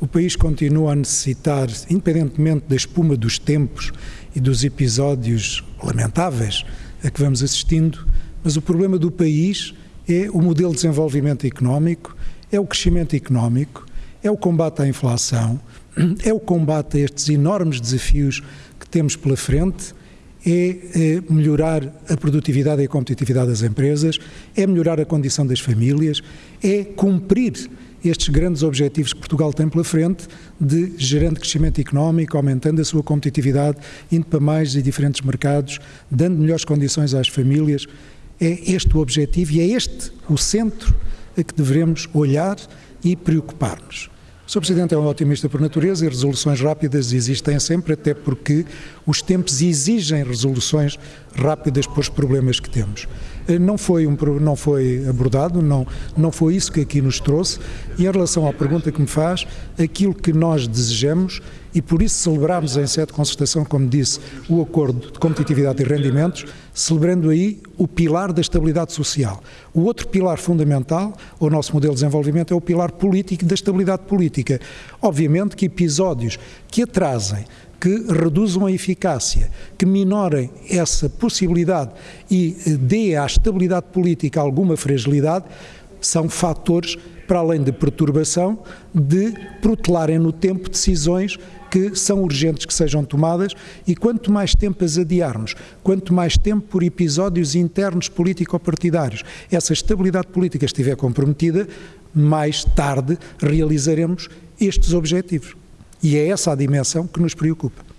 O país continua a necessitar, independentemente da espuma dos tempos e dos episódios lamentáveis a que vamos assistindo, mas o problema do país é o modelo de desenvolvimento económico, é o crescimento económico, é o combate à inflação, é o combate a estes enormes desafios que temos pela frente, é, é melhorar a produtividade e a competitividade das empresas, é melhorar a condição das famílias, é cumprir estes grandes objetivos que Portugal tem pela frente de gerando crescimento económico, aumentando a sua competitividade, indo para mais e diferentes mercados, dando melhores condições às famílias. É este o objetivo e é este o centro a que devemos olhar e preocupar-nos. O Sr. Presidente é um otimista por natureza e resoluções rápidas existem sempre, até porque os tempos exigem resoluções rápidas para os problemas que temos. Eh, não foi, um, não foi abordado, não, não foi isso que aqui nos trouxe. E em relação à pergunta que me faz, aquilo que nós desejamos, e por isso celebramos em sede de concertação, como disse, o acordo de competitividade e rendimentos, celebrando aí o pilar da estabilidade social. O outro pilar fundamental, o nosso modelo de desenvolvimento, é o pilar político da estabilidade política. Obviamente que episódios que atrasem que reduzam a eficácia, que minorem essa possibilidade e eh, dê à estabilidade política alguma fragilidade, são fatores, para além de perturbação, de protelarem no tempo decisões que são urgentes que sejam tomadas e quanto mais tempo as adiarmos, quanto mais tempo por episódios internos político-partidários essa estabilidade política estiver comprometida, mais tarde realizaremos estes objetivos. E é essa a dimensão que nos preocupa.